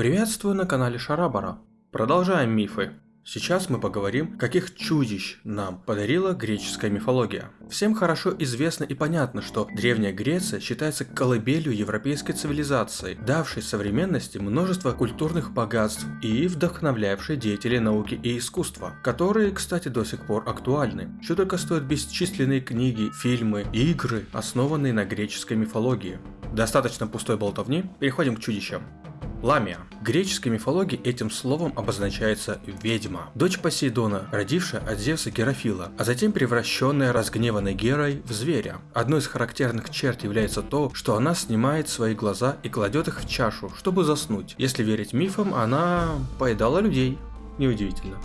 Приветствую на канале Шарабара. Продолжаем мифы. Сейчас мы поговорим, каких чудищ нам подарила греческая мифология. Всем хорошо известно и понятно, что Древняя Греция считается колыбелью европейской цивилизации, давшей современности множество культурных богатств и вдохновлявшей деятелей науки и искусства, которые, кстати, до сих пор актуальны. Что только стоят бесчисленные книги, фильмы, игры, основанные на греческой мифологии. Достаточно пустой болтовни, переходим к чудищам. Ламия. В греческой мифологии этим словом обозначается ведьма, дочь Посейдона, родившая от Зевса Герофила, а затем превращенная разгневанной Герой в зверя. Одной из характерных черт является то, что она снимает свои глаза и кладет их в чашу, чтобы заснуть. Если верить мифам, она поедала людей. Неудивительно.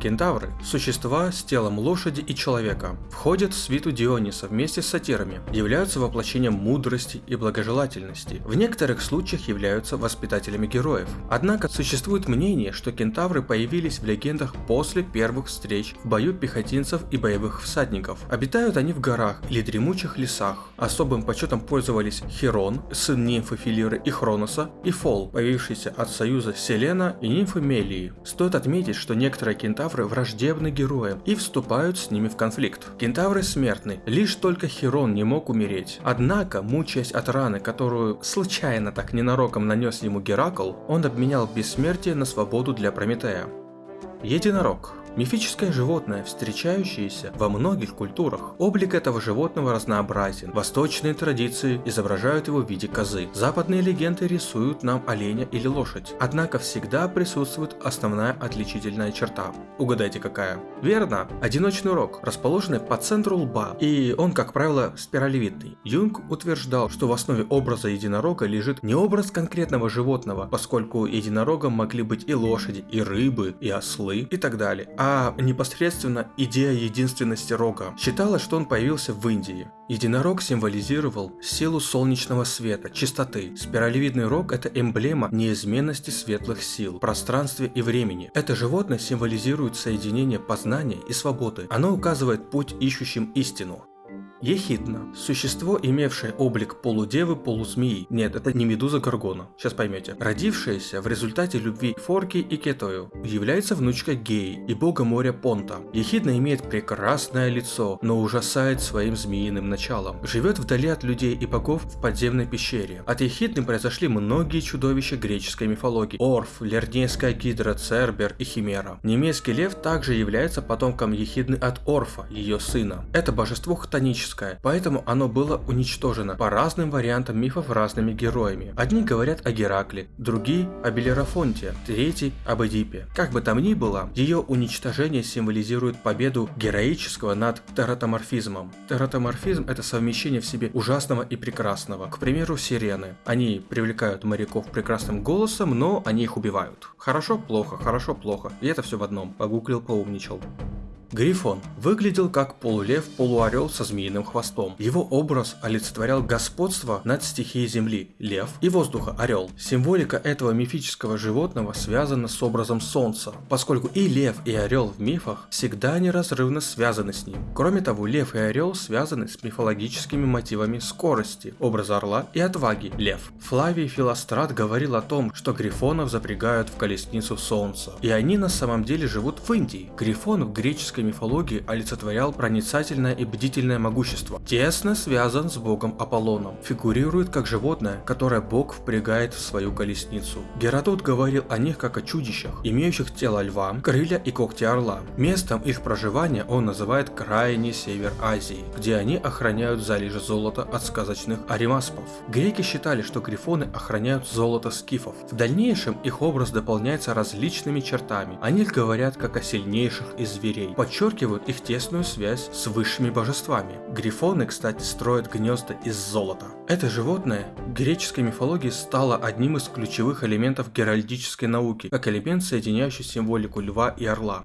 Кентавры – существа с телом лошади и человека, входят в свиту Диониса вместе с сатирами, являются воплощением мудрости и благожелательности, в некоторых случаях являются воспитателями героев. Однако существует мнение, что кентавры появились в легендах после первых встреч в бою пехотинцев и боевых всадников. Обитают они в горах или дремучих лесах. Особым почетом пользовались Херон, сын нимфы Филиры и Хроноса, и Фол, появившийся от союза Селена и нимфы Мелии. Стоит отметить, что некоторые кентавры кентавры враждебны героям и вступают с ними в конфликт. Кентавры смертны, лишь только Херон не мог умереть. Однако, мучаясь от раны, которую случайно так ненароком нанес ему Геракл, он обменял бессмертие на свободу для Прометея. Единорог Мифическое животное, встречающееся во многих культурах. Облик этого животного разнообразен. Восточные традиции изображают его в виде козы. Западные легенды рисуют нам оленя или лошадь. Однако всегда присутствует основная отличительная черта. Угадайте какая? Верно, одиночный рог, расположенный по центру лба, и он, как правило, спиралевидный. Юнг утверждал, что в основе образа единорога лежит не образ конкретного животного, поскольку единорогом могли быть и лошади, и рыбы, и ослы, и так далее, а непосредственно идея единственности рога. Считалось, что он появился в Индии. Единорог символизировал силу солнечного света, чистоты. Спиралевидный рог – это эмблема неизменности светлых сил, пространстве и времени. Это животное символизирует соединение познания и свободы. Оно указывает путь ищущим истину. Ехидна. Существо, имевшее облик полудевы, полузмеи. Нет, это не медуза Гаргона. Сейчас поймете. Родившаяся в результате любви Форки и Кетою. Является внучкой Геи и бога моря Понта. Ехидна имеет прекрасное лицо, но ужасает своим змеиным началом. Живет вдали от людей и богов в подземной пещере. От Ехидны произошли многие чудовища греческой мифологии. Орф, Лернейская гидра, Цербер и Химера. Немецкий лев также является потомком Ехидны от Орфа, ее сына. Это божество хтоническое мифическое, поэтому оно было уничтожено по разным вариантам мифов разными героями. Одни говорят о Геракле, другие о Белерафонте, третий об Эдипе. Как бы там ни было, ее уничтожение символизирует победу героического над тератоморфизмом. Тератоморфизм это совмещение в себе ужасного и прекрасного. К примеру, сирены. Они привлекают моряков прекрасным голосом, но они их убивают. Хорошо, плохо, хорошо, плохо. И это все в одном. Погуглил, поумничал. Грифон выглядел как полулев-полуорел со змеиным хвостом. Его образ олицетворял господство над стихией земли, лев, и воздуха, орел. Символика этого мифического животного связана с образом солнца, поскольку и лев, и орел в мифах всегда неразрывно связаны с ним. Кроме того, лев и орел связаны с мифологическими мотивами скорости, образа орла и отваги, лев. Флавий Филострат говорил о том, что грифонов запрягают в колесницу солнца, и они на самом деле живут в Индии. Грифон в греческой мифологии олицетворял проницательное и бдительное могущество. Тесно связан с богом Аполлоном. Фигурирует как животное, которое бог впрягает в свою колесницу. Геродот говорил о них как о чудищах, имеющих тело льва, крылья и когти орла. Местом их проживания он называет крайний север Азии, где они охраняют залежи золота от сказочных аримаспов. Греки считали, что грифоны охраняют золото скифов. В дальнейшем их образ дополняется различными чертами. Они говорят как о сильнейших из зверей, подчеркивают их тесную связь с высшими божествами. Грифоны, кстати, строят гнезда из золота. Это животное в греческой мифологии стало одним из ключевых элементов геральдической науки, как элемент, соединяющий символику льва и орла.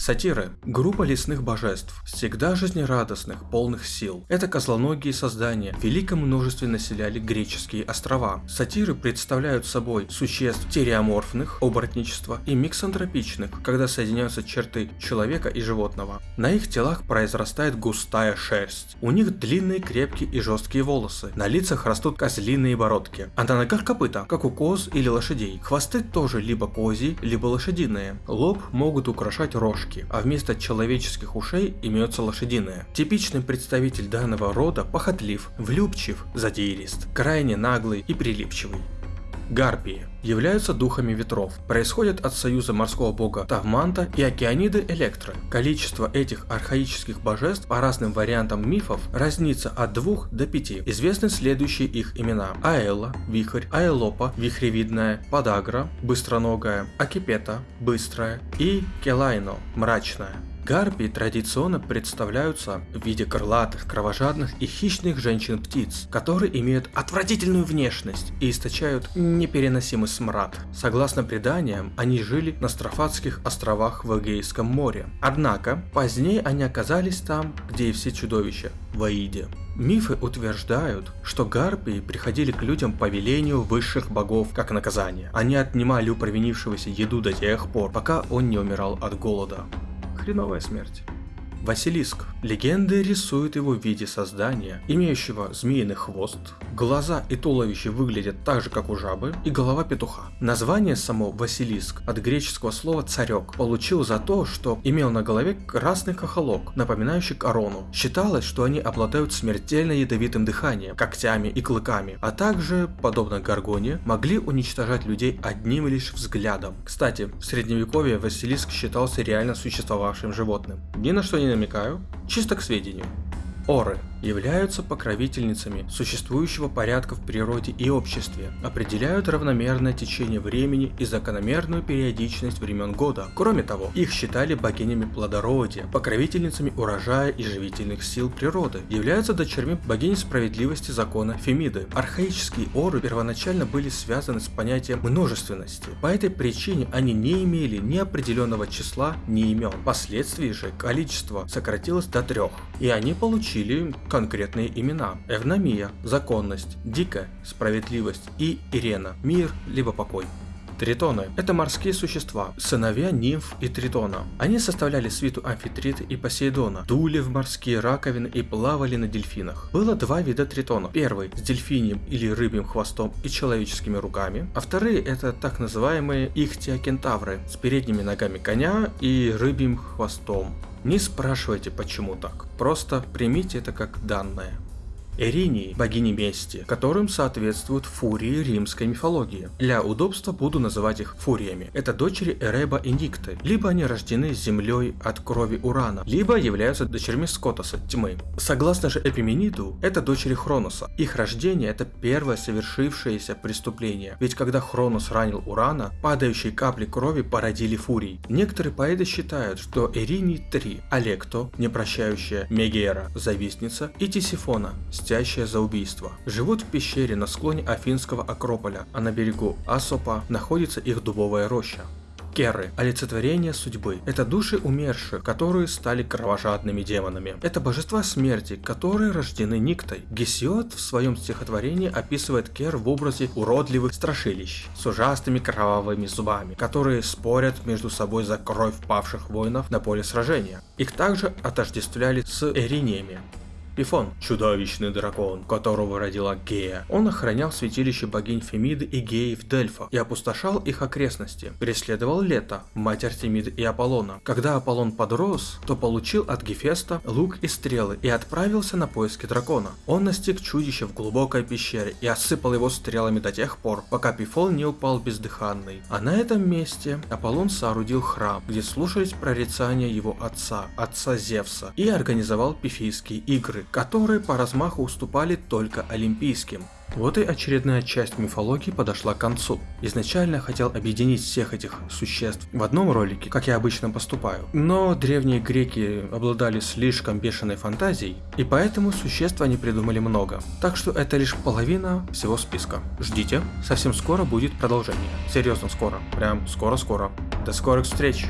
Сатиры – группа лесных божеств, всегда жизнерадостных, полных сил. Это козлоногие создания, в великом множестве населяли греческие острова. Сатиры представляют собой существ тереоморфных, оборотничества и миксантропичных, когда соединяются черты человека и животного. На их телах произрастает густая шерсть. У них длинные, крепкие и жесткие волосы. На лицах растут козлиные бородки. А на ногах копыта, как у коз или лошадей. Хвосты тоже либо козьи, либо лошадиные. Лоб могут украшать рожки, а вместо человеческих ушей имеются лошадиные. Типичный представитель данного рода похотлив, влюбчив, задирист, крайне наглый и прилипчивый. Гарпии являются духами ветров, происходят от союза морского бога Тавманта и океаниды Электры. Количество этих архаических божеств по разным вариантам мифов разнится от 2 до 5. Известны следующие их имена. Аэла, Вихрь, Аэлопа, Вихревидная, Подагра, Быстроногая, Акипета, Быстрая и Келайно, Мрачная. Гарпии традиционно представляются в виде крылатых, кровожадных и хищных женщин-птиц, которые имеют отвратительную внешность и источают непереносимый смрад. Согласно преданиям, они жили на Строфатских островах в Эгейском море. Однако, позднее они оказались там, где и все чудовища, в Аиде. Мифы утверждают, что гарпии приходили к людям по велению высших богов как наказание. Они отнимали у провинившегося еду до тех пор, пока он не умирал от голода хреновая смерть. Василиск. Легенды рисуют его в виде создания, имеющего змеиный хвост, глаза и туловище выглядят так же, как у жабы, и голова петуха. Название само Василиск от греческого слова царек получил за то, что имел на голове красный кахалок, напоминающий корону. Считалось, что они обладают смертельно ядовитым дыханием, когтями и клыками, а также, подобно Гаргоне, могли уничтожать людей одним лишь взглядом. Кстати, в средневековье Василиск считался реально существовавшим животным. Ни на что не намекаю, чисто к сведению. Оры являются покровительницами существующего порядка в природе и обществе, определяют равномерное течение времени и закономерную периодичность времен года. Кроме того, их считали богинями плодородия, покровительницами урожая и живительных сил природы, являются дочерьми богини справедливости закона Фемиды. Архаические оры первоначально были связаны с понятием множественности, по этой причине они не имели ни определенного числа, ни имен. Впоследствии же количество сократилось до трех, и они получили конкретные имена. Эвномия – законность, Дика – справедливость и Ирена – мир либо покой. Тритоны – это морские существа, сыновья нимф и тритона. Они составляли свиту амфитрита и Посейдона, дули в морские раковины и плавали на дельфинах. Было два вида тритонов. Первый – с дельфиньем или рыбьим хвостом и человеческими руками, а вторые – это так называемые ихтиокентавры с передними ногами коня и рыбьим хвостом. Не спрашивайте почему так, просто примите это как данное. Эринии – богини мести, которым соответствуют фурии римской мифологии. Для удобства буду называть их фуриями. Это дочери Эреба и Никты. Либо они рождены землей от крови Урана, либо являются дочерьми Скотоса, тьмы. Согласно же Эпимениду, это дочери Хроноса. Их рождение – это первое совершившееся преступление. Ведь когда Хронос ранил Урана, падающие капли крови породили фурий. Некоторые поэты считают, что Эринии три – Алекто, непрощающая, Мегера, завистница и Тисифона, мстящая за убийство. Живут в пещере на склоне Афинского Акрополя, а на берегу Асопа находится их дубовая роща. Керы – олицетворение судьбы. Это души умерших, которые стали кровожадными демонами. Это божества смерти, которые рождены Никтой. Гесиод в своем стихотворении описывает Кер в образе уродливых страшилищ с ужасными кровавыми зубами, которые спорят между собой за кровь павших воинов на поле сражения. Их также отождествляли с эриниями. Пифон – чудовищный дракон, которого родила Гея. Он охранял святилище богинь Фемиды и Геи в Дельфах и опустошал их окрестности. Преследовал Лето, мать Артемиды и Аполлона. Когда Аполлон подрос, то получил от Гефеста лук и стрелы и отправился на поиски дракона. Он настиг чудище в глубокой пещере и осыпал его стрелами до тех пор, пока Пифон не упал бездыханный. А на этом месте Аполлон соорудил храм, где слушались прорицания его отца, отца Зевса, и организовал пифийские игры которые по размаху уступали только олимпийским. Вот и очередная часть мифологии подошла к концу. Изначально хотел объединить всех этих существ в одном ролике, как я обычно поступаю. Но древние греки обладали слишком бешеной фантазией, и поэтому существ они придумали много. Так что это лишь половина всего списка. Ждите, совсем скоро будет продолжение. Серьезно скоро. Прям скоро-скоро. До скорых встреч!